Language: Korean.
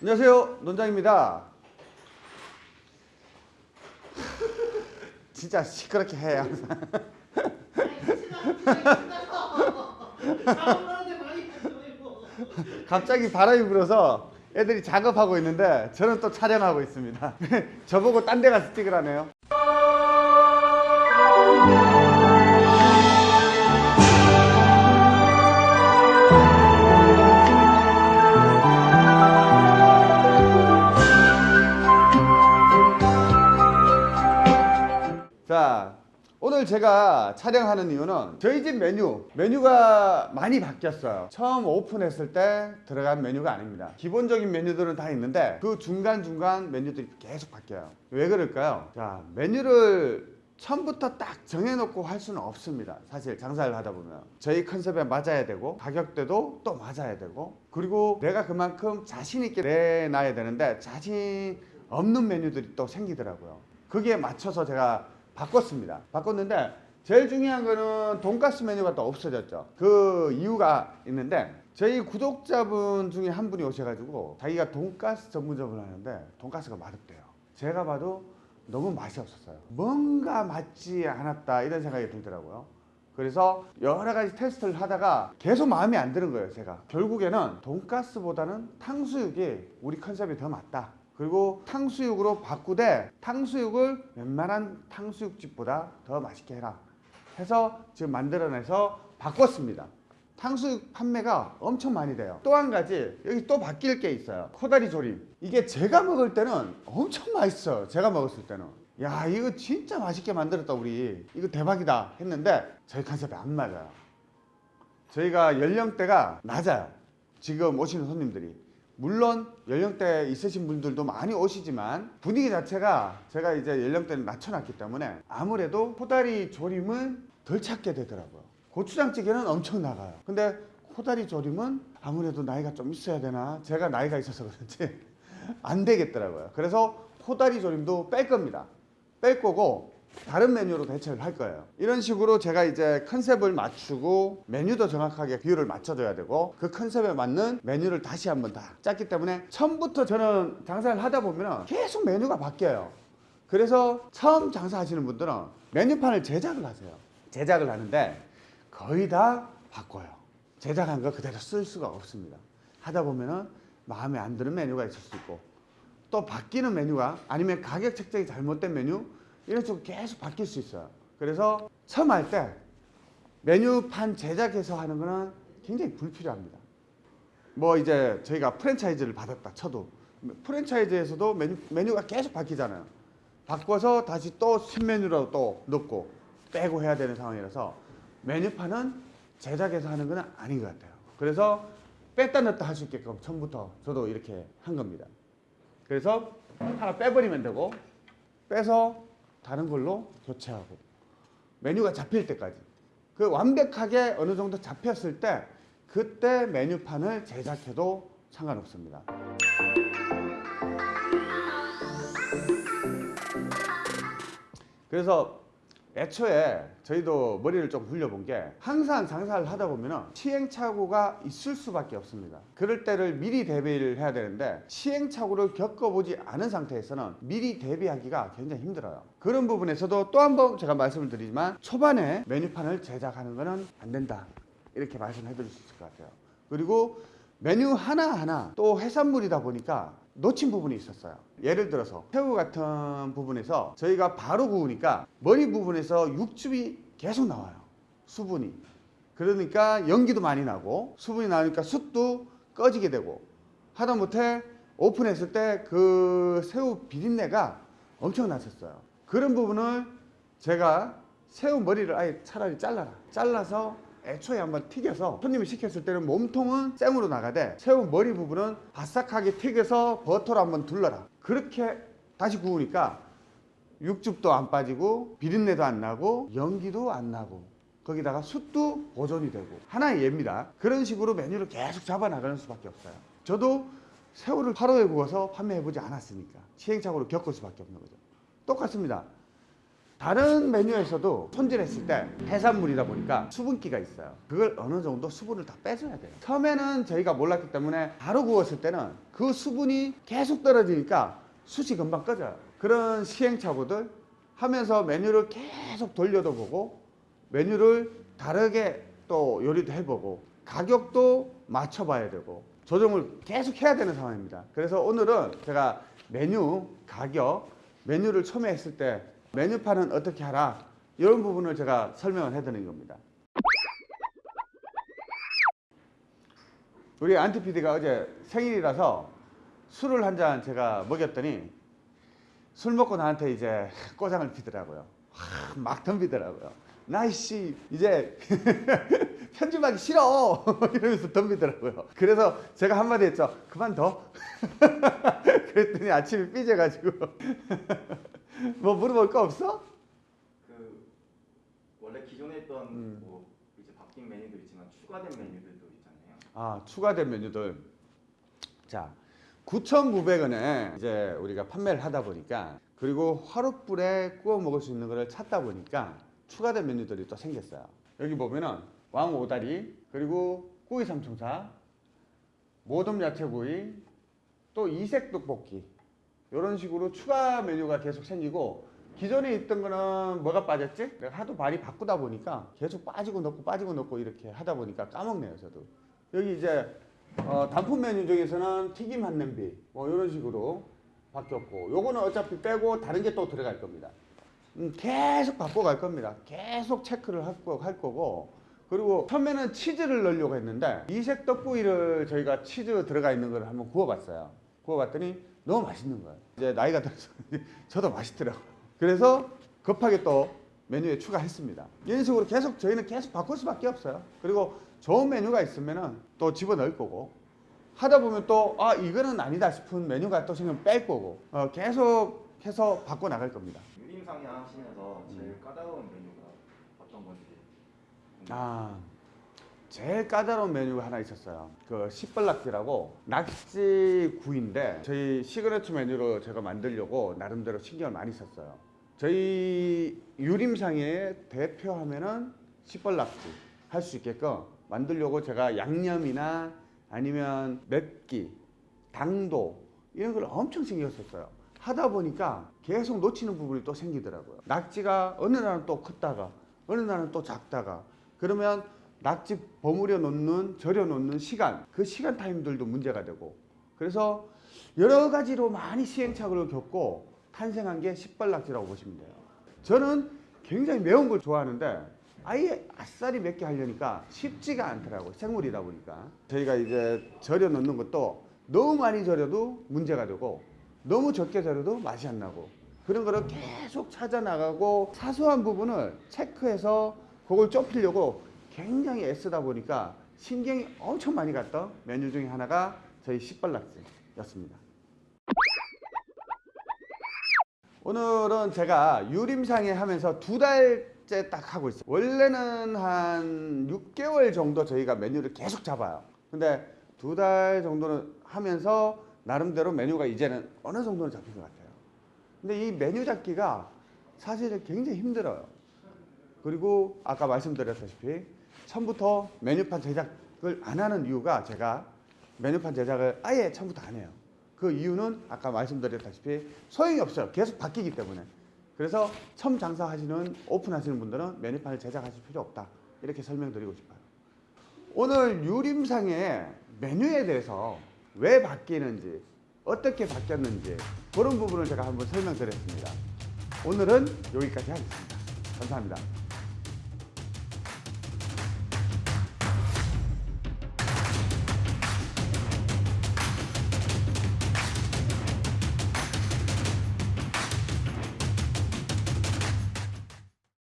안녕하세요 논장입니다. 진짜 시끄럽게 해 항상. 갑자기 바람이 불어서 애들이 작업하고 있는데 저는 또 촬영하고 있습니다. 저보고 딴 데 가서 찍으라네요 자 오늘 제가 촬영하는 이유는 저희 집 메뉴 메뉴가 많이 바뀌었어요. 처음 오픈했을 때 들어간 메뉴가 아닙니다. 기본적인 메뉴들은 다 있는데 그 중간중간 메뉴들이 계속 바뀌어요. 왜 그럴까요? 자 메뉴를 처음부터 딱 정해놓고 할 수는 없습니다. 사실 장사를 하다 보면. 저희 컨셉에 맞아야 되고 가격대도 또 맞아야 되고 그리고 내가 그만큼 자신 있게 내놔야 되는데 자신 없는 메뉴들이 또 생기더라고요. 거기에 맞춰서 제가 바꿨습니다. 바꿨는데 제일 중요한 거는 돈가스 메뉴가 또 없어졌죠. 그 이유가 있는데 저희 구독자분 중에 한 분이 오셔가지고 자기가 돈가스 전문점을 하는데 돈가스가 맛없대요. 제가 봐도 너무 맛이 없었어요. 뭔가 맞지 않았다 이런 생각이 들더라고요. 그래서 여러 가지 테스트를 하다가 계속 마음에 안 드는 거예요 제가 결국에는 돈가스보다는 탕수육이 우리 컨셉이 더 맞다 그리고 탕수육으로 바꾸되 탕수육을 웬만한 탕수육집보다 더 맛있게 해라. 해서 지금 만들어내서 바꿨습니다. 탕수육 판매가 엄청 많이 돼요. 또 한 가지 여기 또 바뀔 게 있어요. 코다리 조림. 이게 제가 먹을 때는 엄청 맛있어요. 제가 먹었을 때는. 야 이거 진짜 맛있게 만들었다 우리. 이거 대박이다 했는데 저희 컨셉에 안 맞아요. 저희가 연령대가 낮아요. 지금 오시는 손님들이 물론 연령대 있으신 분들도 많이 오시지만 분위기 자체가 제가 이제 연령대를 낮춰놨기 때문에 아무래도 코다리 조림을 덜 찾게 되더라고요. 고추장찌개는 엄청 나가요. 근데 코다리 조림은 아무래도 나이가 좀 있어야 되나? 제가 나이가 있어서 그런지 안 되겠더라고요. 그래서 코다리 조림도 뺄 겁니다. 뺄 거고 다른 메뉴로 대체를 할 거예요. 이런 식으로 제가 이제 컨셉을 맞추고 메뉴도 정확하게 비율을 맞춰줘야 되고 그 컨셉에 맞는 메뉴를 다시 한번 다 짰기 때문에 처음부터 저는 장사를 하다 보면 계속 메뉴가 바뀌어요. 그래서 처음 장사하시는 분들은 메뉴판을 제작을 하세요. 제작을 하는데 거의 다 바꿔요. 제작한 거 그대로 쓸 수가 없습니다. 하다 보면은 마음에 안 드는 메뉴가 있을 수 있고 또 바뀌는 메뉴가 아니면 가격 책정이 잘못된 메뉴 이런 식으로 계속 바뀔 수 있어요. 그래서 처음 할 때 메뉴판 제작해서 하는 거는 굉장히 불필요합니다. 뭐 이제 저희가 프랜차이즈를 받았다 쳐도 프랜차이즈에서도 메뉴, 메뉴가 계속 바뀌잖아요. 바꿔서 다시 또 신메뉴로 또 넣고 빼고 해야 되는 상황이라서 메뉴판은 제작해서 하는 건 아닌 것 같아요. 그래서 뺐다 넣었다 할 수 있게끔 처음부터 저도 이렇게 한 겁니다. 그래서 하나 빼버리면 되고 빼서 다른 걸로 교체하고 메뉴가 잡힐 때까지. 그 완벽하게 어느 정도 잡혔을 때 그때 메뉴판을 제작해도 상관없습니다. 그래서 애초에 저희도 머리를 좀 굴려본 게 항상 장사를 하다 보면 시행착오가 있을 수밖에 없습니다. 그럴 때를 미리 대비를 해야 되는데 시행착오를 겪어보지 않은 상태에서는 미리 대비하기가 굉장히 힘들어요. 그런 부분에서도 또 한 번 제가 말씀을 드리지만 초반에 메뉴판을 제작하는 것은 안 된다. 이렇게 말씀해 드릴 수 있을 것 같아요. 그리고 메뉴 하나하나 또 해산물이다 보니까 놓친 부분이 있었어요. 예를 들어서 새우 같은 부분에서 저희가 바로 구우니까 머리 부분에서 육즙이 계속 나와요. 수분이. 그러니까 연기도 많이 나고 수분이 나니까 숯도 꺼지게 되고 하다못해 오픈했을 때 그 새우 비린내가 엄청 났었어요. 그런 부분을 제가 새우 머리를 아예 차라리 잘라라. 잘라서 애초에 한번 튀겨서 손님이 시켰을 때는 몸통은 생으로 나가되 새우 머리 부분은 바삭하게 튀겨서 버터로 한번 둘러라. 그렇게 다시 구우니까 육즙도 안 빠지고 비린내도 안 나고 연기도 안 나고 거기다가 숯도 보존이 되고 하나의 예입니다. 그런 식으로 메뉴를 계속 잡아 나가는 수밖에 없어요. 저도 새우를 하루에 구워서 판매해 보지 않았으니까 시행착오를 겪을 수밖에 없는 거죠. 똑같습니다 다른 메뉴에서도 손질했을 때 해산물이다 보니까 수분기가 있어요. 그걸 어느 정도 수분을 다 빼줘야 돼요. 처음에는 저희가 몰랐기 때문에 바로 구웠을 때는 그 수분이 계속 떨어지니까 숯이 금방 꺼져요. 그런 시행착오들 하면서 메뉴를 계속 돌려도 보고 메뉴를 다르게 또 요리도 해보고 가격도 맞춰봐야 되고 조정을 계속 해야 되는 상황입니다. 그래서 오늘은 제가 메뉴, 가격, 메뉴를 처음에 했을 때 메뉴판은 어떻게 하라 이런 부분을 제가 설명을 해드리는 겁니다. 우리 안티 PD가 어제 생일이라서 술을 한 잔 제가 먹였더니 술 먹고 나한테 이제 꼬장을 피더라고요. 와, 막 덤비더라고요. 아이씨 이제 편집하기 싫어 이러면서 덤비더라고요. 그래서 제가 한마디 했죠. 그만둬. 그랬더니 아침에 삐져가지고 뭐 물어볼 거 없어? 그 원래 기존에 했던 음. 뭐 이제 바뀐 메뉴도 있지만 추가된 메뉴들도 있잖아요. 아 추가된 메뉴들 자 9,900원에 이제 우리가 판매를 하다 보니까 그리고 화롯불에 구워 먹을 수 있는 거를 찾다 보니까 추가된 메뉴들이 또 생겼어요 여기 보면은 왕 오다리 그리고 꾸이 삼총사 모듬 야채구이 또 이색 떡볶이 이런 식으로 추가 메뉴가 계속 생기고 기존에 있던 거는 뭐가 빠졌지? 내가 하도 많이 바꾸다 보니까 계속 빠지고 넣고 빠지고 넣고 이렇게 하다 보니까 까먹네요 저도. 여기 이제 어, 단품 메뉴 중에서는 튀김 한 냄비 뭐 이런 식으로 바뀌었고 요거는 어차피 빼고 다른 게 또 들어갈 겁니다. 음, 계속 바꿔갈 겁니다. 계속 체크를 할, 거, 할 거고. 그리고 처음에는 치즈를 넣으려고 했는데 이색 떡구이를 저희가 치즈 들어가 있는 걸 한번 구워봤어요. 구워봤더니 너무 맛있는 거예요 이제 나이가 들어서 저도 맛있더라고요. 그래서 급하게 또 메뉴에 추가했습니다. 이런 식으로 계속 저희는 계속 바꿀 수밖에 없어요. 그리고 좋은 메뉴가 있으면은 또 집어넣을 거고 하다 보면 또 아 이거는 아니다 싶은 메뉴가 또 생기면 뺄 거고 어, 계속 해서 바꿔 나갈 겁니다. 유림상에 하시면서 제일 까다로운 메뉴가 어떤 건지. 아 제일 까다로운 메뉴가 하나 있었어요. 그 시뻘락지라고 낙지 구이인데 저희 시그너처 메뉴로 제가 만들려고 나름대로 신경을 많이 썼어요. 저희 유림상의 대표 하면은 시뻘락지 할 수 있게끔 만들려고 제가 양념이나 아니면 맵기 당도 이런 걸 엄청 신경 썼어요. 하다 보니까 계속 놓치는 부분이 또 생기더라고요. 낙지가 어느 날은 또 컸다가 어느 날은 또 작다가 그러면 낙지 버무려 놓는 절여 놓는 시간 그 시간 타임들도 문제가 되고. 그래서 여러 가지로 많이 시행착오를 겪고 탄생한 게 시뻘낙지라고 보시면 돼요. 저는 굉장히 매운 걸 좋아하는데 아예 아싸리 맵게 하려니까 쉽지가 않더라고요 생물이다 보니까. 저희가 이제 절여 놓는 것도 너무 많이 절여도 문제가 되고 너무 적게 절여도 맛이 안 나고 그런 거를 계속 찾아 나가고 사소한 부분을 체크해서 그걸 좁히려고 굉장히 애쓰다 보니까 신경이 엄청 많이 갔던 메뉴 중에 하나가 저희 시뻘락지였습니다. 오늘은 제가 유림상에 하면서 두 달째 딱 하고 있어요. 원래는 한 6개월 정도 저희가 메뉴를 계속 잡아요. 근데 두 달 정도는 하면서 나름대로 메뉴가 이제는 어느 정도는 잡힌 것 같아요. 근데 이 메뉴 잡기가 사실 굉장히 힘들어요. 그리고 아까 말씀드렸다시피 처음부터 메뉴판 제작을 안 하는 이유가 제가 메뉴판 제작을 아예 처음부터 안 해요. 그 이유는 아까 말씀드렸다시피 소용이 없어요. 계속 바뀌기 때문에. 그래서 처음 장사하시는 오픈하시는 분들은 메뉴판을 제작하실 필요 없다. 이렇게 설명드리고 싶어요. 오늘 유림상의 메뉴에 대해서 왜 바뀌는지 어떻게 바뀌었는지 그런 부분을 제가 한번 설명드렸습니다. 오늘은 여기까지 하겠습니다. 감사합니다.